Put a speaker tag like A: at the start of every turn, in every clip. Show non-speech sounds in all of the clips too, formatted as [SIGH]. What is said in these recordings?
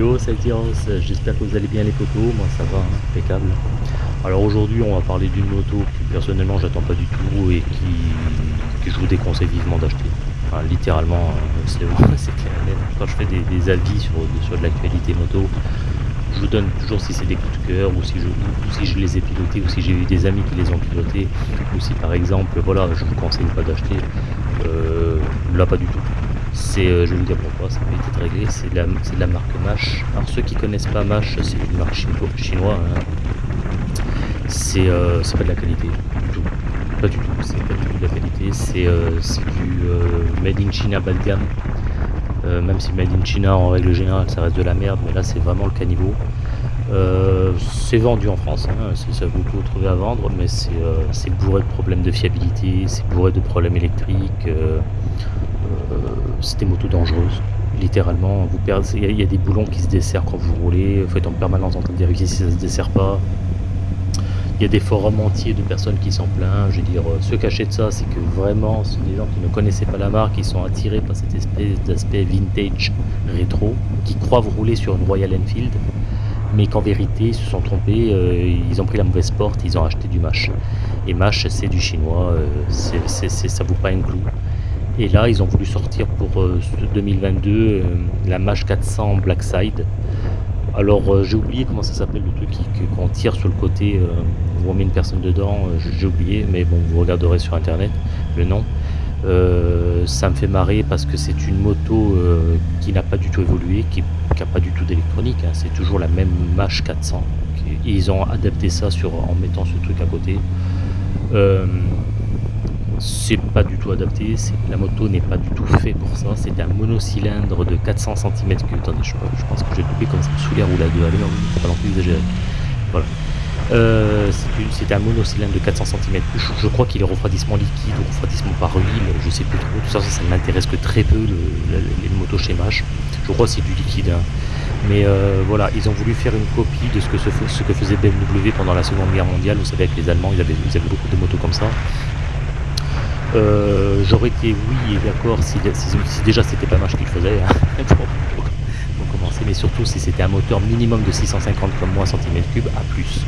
A: Yo, c'est j'espère que vous allez bien les potos, moi ça va, hein, impeccable. Alors aujourd'hui on va parler d'une moto que personnellement j'attends pas du tout et qui, que je vous déconseille vivement d'acheter. littéralement, euh, [LAUGHS] c'est clair. Quand je fais des, avis sur, sur de l'actualité moto, je vous donne toujours si c'est des coups de cœur ou si, je, si je les ai pilotés ou si j'ai eu des amis qui les ont pilotés ou si par exemple voilà je vous conseille pas d'acheter euh, là pas du tout c'est euh, je vais vous dire pourquoi ça peut être réglé. C'est de, la, de marque Mash. Alors ceux qui connaissent pas Mash c'est une marque chinoise hein. euh, c'est pas de la qualité du tout. Pas du tout c'est pas du tout de la qualité. C'est du made in China bas de gamme euh, même si Made in China en règle générale ça reste de la merde, mais là c'est vraiment le caniveau. Euh, c'est vendu en France, hein, ça vous pouvez trouver à vendre, mais euh, c'est bourré de problèmes de fiabilité, c'est bourré de problèmes électriques, c'est des motos dangereuses. Littéralement, il y, a des boulons qui se desserrent quand vous roulez, vous êtes en permanence en train de vérifier si ça se dessert pas. Il y a des forums entiers de personnes qui s'en plaignent. Je veux dire, ce cachet de ça, c'est que vraiment, ce sont des gens qui ne connaissaient pas la marque, qui sont attirés par cette espèce d'aspect vintage rétro, qui croient rouler sur une Royal Enfield, mais qu'en vérité, ils se sont trompés, euh, ils ont pris la mauvaise porte, ils ont acheté du Mash. Et Mash, c'est du chinois, euh, ça vaut pas un clou. Et là, ils ont voulu sortir pour 2022 euh, la Mash 400 Blackside. Alors, j'ai oublié comment ça s'appelle le truc qu'on tire sur le côté on met une personne dedans, euh, j'ai oublié, mais bon, vous regarderez sur internet le nom. Euh, ça me fait marrer parce que c'est une moto euh, qui n'a pas du tout évolué, qui n'a pas du tout d'électronique, hein. c'est toujours la même Mash 400. ils ont adapté ça en mettant ce truc à côté. C'est pas du tout adapté, la moto n'est pas du tout fait pour ça, c'est un monocylindre de 400 cm3. Attendez, je, pense que j'ai coupé comme ça sous l'air ou la 2 à pas non plus exagéré. Voilà. Euh, c'est un monocylindre de 400 cm. Je, crois qu'il est refroidissement liquide ou refroidissement par huile, je sais plus trop. Tout ça, ça, ne m'intéresse que très peu, les motos chez Mach. Je crois que c'est du liquide. Hein. Mais euh, voilà, ils ont voulu faire une copie de ce que, faisait BMW pendant la Seconde Guerre mondiale. Vous savez, avec les Allemands, ils avaient, beaucoup de motos comme ça. Euh, j'aurais été oui et d'accord si, déjà c'était pas Mach qu'il faisait. Hein. [LAUGHS] pour, commencer, mais surtout si c'était un moteur minimum de 650 comme moi cm3 à plus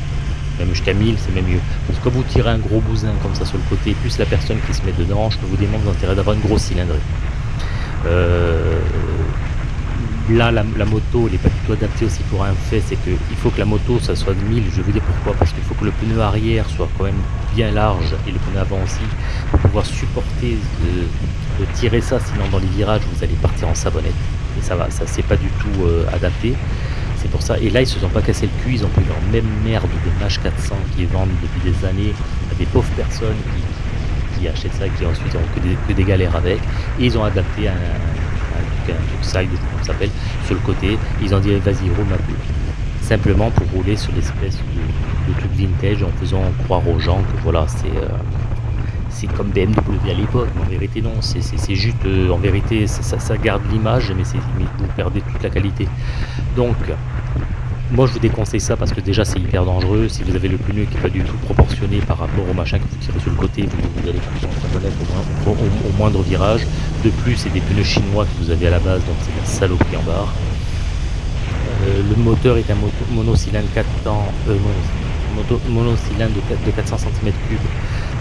A: même jusqu'à 1000, c'est même mieux. Parce que quand vous tirez un gros bousin comme ça sur le côté, plus la personne qui se met dedans, je peux vous démontrer l'intérêt d'avoir une grosse cylindrée. Euh, là, la, moto, elle n'est pas du tout adaptée aussi pour un fait, c'est qu'il faut que la moto, ça soit de 1000. Je vous dire pourquoi. Parce qu'il faut que le pneu arrière soit quand même bien large et le pneu avant aussi, pour pouvoir supporter de, tirer ça. Sinon, dans les virages, vous allez partir en savonnette. Et ça va, ça c'est pas du tout euh, adapté. C'est pour ça. Et là, ils se sont pas cassé le cul, ils ont pris leur même merde de Mach 400 qui vendue depuis des années à des pauvres personnes qui, achètent ça et qui ensuite ont que des, galères avec. Et ils ont adapté un, un, un, side, comme ça s'appelle, sur le côté. Ils ont dit vas-y, roule ma peu. Simplement pour rouler sur l'espèce de, truc vintage en faisant croire aux gens que voilà, c'est. Euh, c'est comme BMW à l'époque, mais en vérité non, c'est juste, euh, en vérité ça, garde l'image, mais, mais vous perdez toute la qualité. Donc, moi je vous déconseille ça parce que déjà c'est hyper dangereux, si vous avez le pneu qui n'est pas du tout proportionné par rapport au machin que vous tirez sur le côté, vous, allez au, au, au, moindre virage. De plus c'est des pneus chinois que vous avez à la base, donc c'est la saloperie en barre. Euh, le moteur est un monocylindre 4 temps, euh, monocylindre de, 400 cm3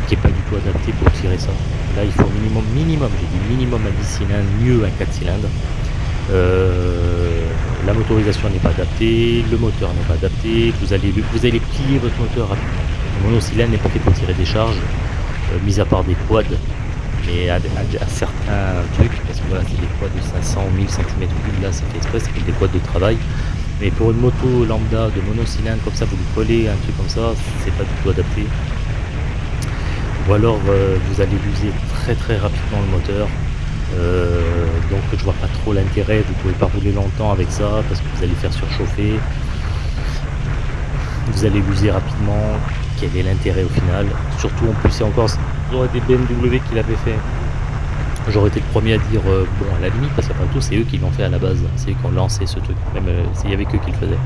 A: qui n'est pas du tout adapté pour tirer ça. Là il faut minimum, minimum, j'ai dit minimum un 10 cylindres, mieux un 4 cylindres. Euh, la motorisation n'est pas adaptée, le moteur n'est pas adapté, vous allez, vous allez plier votre moteur rapidement. Le monocylindre n'est pas fait pour tirer des charges, euh, mis à part des quads, mais à, certains trucs, parce que voilà, c'est des quads de 500 ou 1000 cm3, là c'est fait exprès, c'est des quads de travail. Mais pour une moto lambda de monocylindre comme ça, vous lui collez un truc comme ça, c'est pas du tout adapté. Ou alors euh, vous allez user très très rapidement le moteur, euh, donc je vois pas trop l'intérêt, vous pouvez pas rouler longtemps avec ça parce que vous allez faire surchauffer. Vous allez l'user rapidement, quel est l'intérêt au final? Surtout en plus c'est encore des BMW qui l'avaient fait. J'aurais été le premier à dire euh, bon à la limite parce qu'après tout c'est eux qui l'ont fait à la base, c'est eux qui ont lancé ce truc, même euh, s'il y avait que qui le faisaient.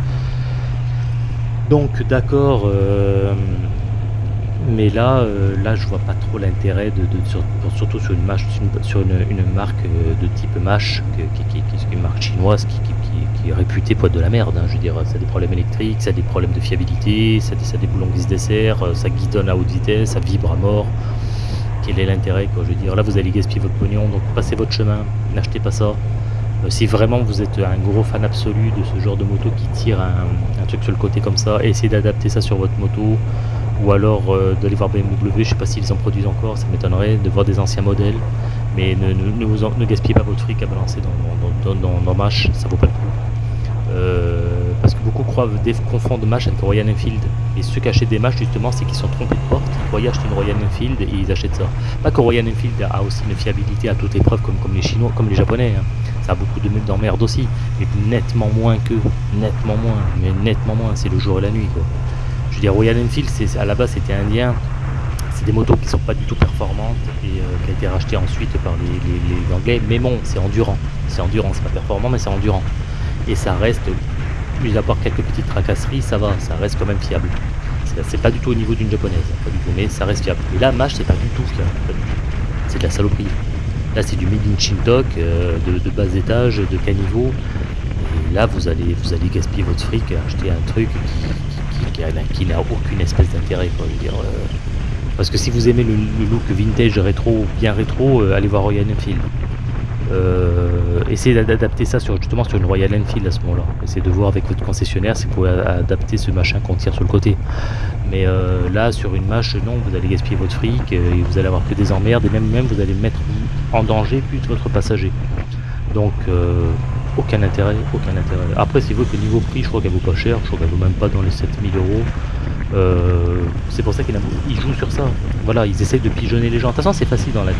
A: Donc d'accord, mais là, euh, là, je vois pas trop l'intérêt de, surtout sur une, marque euh, de type Mash, qui, est une marque chinoise qui, est réputé pour être de la merde. hein, je veux dire, ça a des problèmes électriques, ça a des problèmes de fiabilité, ça a des, boulons qui se desserrent, euh, ça guidonne à haute vitesse, ça vibre à mort. Quel est l'intérêt Je veux dire, là vous allez gaspiller votre pognon, donc passez votre chemin, n'achetez pas ça. Euh, si vraiment vous êtes un gros fan absolu de ce genre de moto qui tire un truc sur le côté comme ça, essayez d'adapter ça sur votre moto, ou alors euh, d'aller voir BMW, je sais pas s'ils en produisent encore, ça m'étonnerait, de voir des anciens modèles, mais ne, ne, ne vous en- ne gaspillez pas votre fric à balancer dans, dans, dans, dans, dans Mash, ça vaut pas le coup. Euh, parce que beaucoup croient, confondent Mash avec Royal Enfield, et ceux qui achètent des Mash justement, c'est qu'ils sont trompés de porte, ils croyaient acheter une Royal Enfield et ils achètent ça. Pas que Royal Enfield a aussi une fiabilité à toute épreuve comme, comme les Chinois, comme les Japonais, hein. ça a beaucoup de d'emmerde aussi, mais nettement moins que, nettement moins, mais nettement moins, c'est le jour et la nuit quoi. Je veux dire, Royal Enfield, à la base, c'était indien. C'est des motos qui sont pas du tout performantes et euh, qui a été racheté ensuite par les, Anglais. Mais bon, c'est endurant. C'est endurant, c'est pas performant, mais c'est endurant. Et ça reste, mis à part quelques petites tracasseries, ça va, ça reste quand même fiable. C'est, pas du tout au niveau d'une japonaise, pas du tout, mais ça reste fiable. Et là, Mash, c'est pas du tout fiable. C'est de la saloperie. Là, c'est du made in euh, de, bas étage, de caniveau. Et là, vous allez, vous allez gaspiller votre fric acheter un truc qui, n'a aucune espèce d'intérêt. euh. parce que si vous aimez le, look vintage rétro, bien rétro, euh, allez voir Royal Enfield. Euh, essayez d'adapter ça sur, justement sur une Royal Enfield à ce moment-là. Essayez de voir avec votre concessionnaire si vous pouvez adapter ce machin qu'on tire sur le côté. Mais euh, là, sur une mâche, non, vous allez gaspiller votre fric et vous allez avoir que des emmerdes et même, même vous allez mettre en danger plus votre passager. Donc, aucun intérêt, aucun intérêt. Après, c'est vrai que niveau prix, je crois qu'elle vaut pas cher, je crois qu'elle vaut même pas dans les 7000 euros. Euh, c'est pour ça qu'ils ils jouent sur ça. Voilà, ils essayent de pigeonner les gens. De toute façon, c'est facile dans la vie.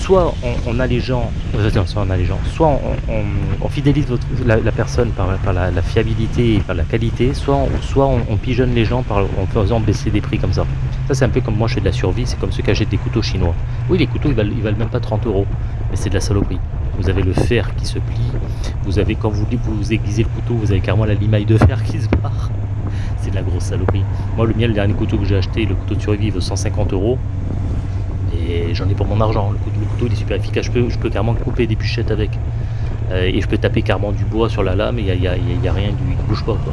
A: Soit on, a les gens, euh, soit on a les gens, soit on, fidélise la, personne par, la, fiabilité et par la qualité, soit on, soit on pigeonne les gens par, en faisant baisser des prix comme ça. Ça, c'est un peu comme moi, je fais de la survie, c'est comme ceux qui achètent des couteaux chinois. Oui, les couteaux, ils valent, ils valent même pas 30 euros, mais c'est de la saloperie. Vous avez le fer qui se plie, vous avez, quand vous, vous aiguisez le couteau, vous avez carrément la limaille de fer qui se barre. C'est de la grosse saloperie. Moi, le mien, le dernier couteau que j'ai acheté, le couteau de survie, il vaut 150 euros. Et j'en ai pour mon argent. Le couteau, est super efficace. Je peux, carrément couper des bûchettes avec. Euh, et je peux taper carrément du bois sur la lame et il n'y a, a- a rien, du, il bouge pas. Quoi.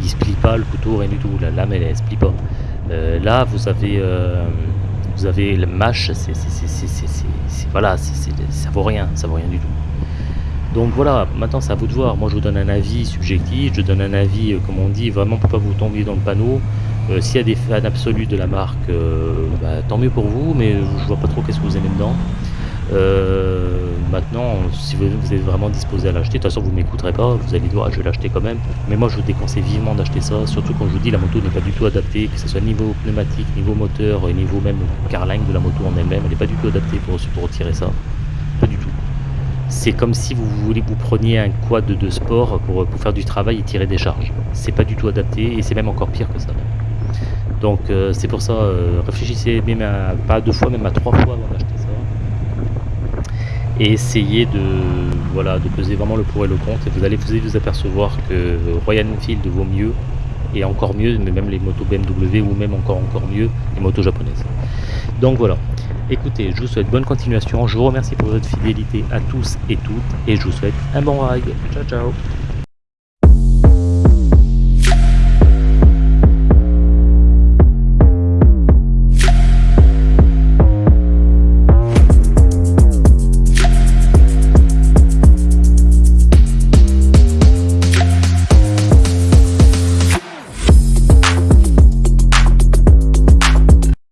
A: Il se plie pas, le couteau, rien du tout. La lame, elle, elle se plie pas. Euh, là, vous avez, euh, vous avez le mâche, c'est, voilà, ça vaut rien, ça vaut rien du tout. Donc voilà, maintenant c'est à vous de voir. Moi je vous donne un avis subjectif, je donne un avis, euh, comme on dit, vraiment pour pas vous tomber dans le panneau. Euh, S'il y a des fans absolus de la marque, euh, bah, tant mieux pour vous, mais je vois pas trop qu'est-ce que vous aimez dedans. Maintenant, si vous, êtes vraiment disposé à l'acheter, de toute façon vous m'écouterez pas, vous allez dire ah, je vais l'acheter quand même. Mais moi je vous déconseille vivement d'acheter ça, surtout quand je vous dis la moto n'est pas du tout adaptée, que ce soit niveau pneumatique, niveau moteur, et niveau même carlingue de la moto en elle-même, elle n'est pas du tout adaptée pour, pour tirer ça. Pas du tout. C'est comme si vous voulez vous preniez un quad de sport pour, pour faire du travail et tirer des charges. C'est pas du tout adapté et c'est même encore pire que ça. Donc euh, c'est pour ça, euh, réfléchissez même à, pas à deux fois, même à trois fois avant d'acheter. Et essayez de, voilà, de peser vraiment le pour et le contre. Et vous allez vous, apercevoir que Royal Enfield vaut mieux, et encore mieux, mais même les motos BMW ou même encore encore mieux les motos japonaises. Donc voilà. Écoutez, je vous souhaite bonne continuation. Je vous remercie pour votre fidélité à tous et toutes. Et je vous souhaite un bon ride. Ciao ciao